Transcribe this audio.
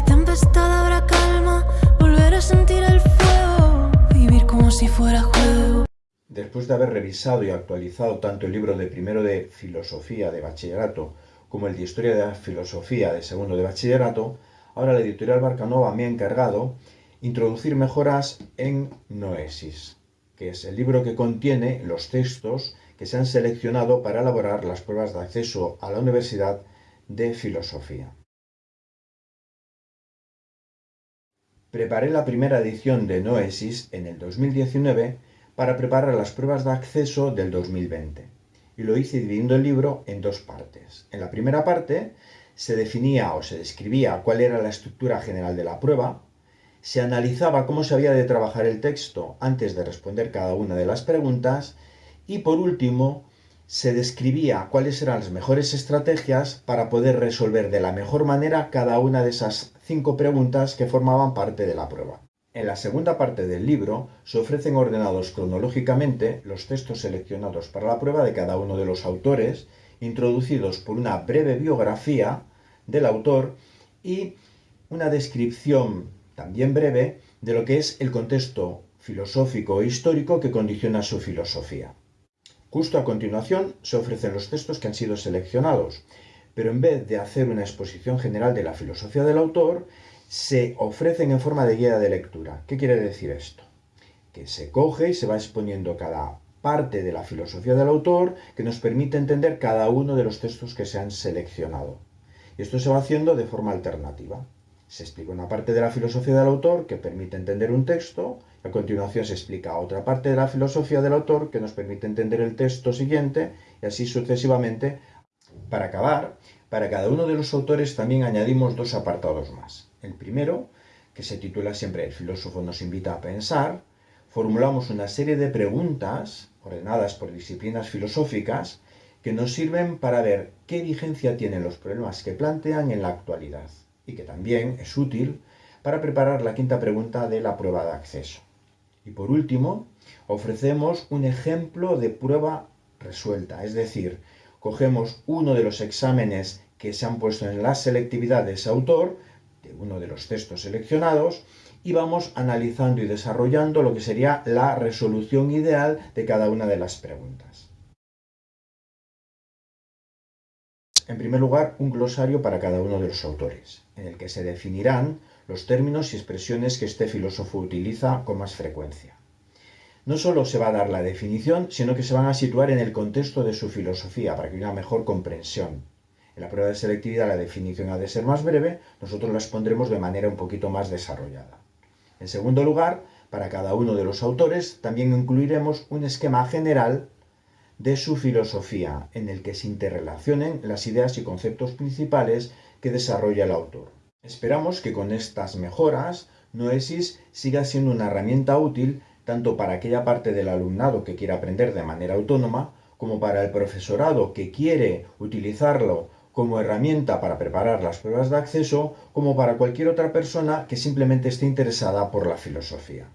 Tempestad habrá calma, volver a sentir el fuego, vivir como si fuera juego. Después de haber revisado y actualizado tanto el libro de primero de filosofía de bachillerato como el de historia de la filosofía de segundo de bachillerato, ahora la editorial Barcanova me ha encargado introducir mejoras en Noesis, que es el libro que contiene los textos que se han seleccionado para elaborar las pruebas de acceso a la Universidad de Filosofía. Preparé la primera edición de Noesis en el 2019 para preparar las pruebas de acceso del 2020 y lo hice dividiendo el libro en dos partes. En la primera parte se definía o se describía cuál era la estructura general de la prueba, se analizaba cómo se había de trabajar el texto antes de responder cada una de las preguntas y por último se describía cuáles eran las mejores estrategias para poder resolver de la mejor manera cada una de esas cinco preguntas que formaban parte de la prueba. En la segunda parte del libro se ofrecen ordenados cronológicamente los textos seleccionados para la prueba de cada uno de los autores, introducidos por una breve biografía del autor y una descripción también breve de lo que es el contexto filosófico e histórico que condiciona su filosofía. Justo a continuación se ofrecen los textos que han sido seleccionados, pero en vez de hacer una exposición general de la filosofía del autor, se ofrecen en forma de guía de lectura. ¿Qué quiere decir esto? Que se coge y se va exponiendo cada parte de la filosofía del autor que nos permite entender cada uno de los textos que se han seleccionado. Y esto se va haciendo de forma alternativa. Se explica una parte de la filosofía del autor que permite entender un texto, y a continuación se explica otra parte de la filosofía del autor que nos permite entender el texto siguiente, y así sucesivamente. Para acabar, para cada uno de los autores también añadimos dos apartados más. El primero, que se titula siempre El filósofo nos invita a pensar, formulamos una serie de preguntas ordenadas por disciplinas filosóficas que nos sirven para ver qué vigencia tienen los problemas que plantean en la actualidad y que también es útil para preparar la quinta pregunta de la prueba de acceso. Y por último, ofrecemos un ejemplo de prueba resuelta, es decir, cogemos uno de los exámenes que se han puesto en la selectividad de ese autor de uno de los textos seleccionados y vamos analizando y desarrollando lo que sería la resolución ideal de cada una de las preguntas. En primer lugar, un glosario para cada uno de los autores, en el que se definirán los términos y expresiones que este filósofo utiliza con más frecuencia. No solo se va a dar la definición, sino que se van a situar en el contexto de su filosofía para que haya una mejor comprensión en la prueba de selectividad la definición ha de ser más breve, nosotros las pondremos de manera un poquito más desarrollada. En segundo lugar, para cada uno de los autores también incluiremos un esquema general de su filosofía, en el que se interrelacionen las ideas y conceptos principales que desarrolla el autor. Esperamos que con estas mejoras Noesis siga siendo una herramienta útil tanto para aquella parte del alumnado que quiera aprender de manera autónoma, como para el profesorado que quiere utilizarlo como herramienta para preparar las pruebas de acceso como para cualquier otra persona que simplemente esté interesada por la filosofía.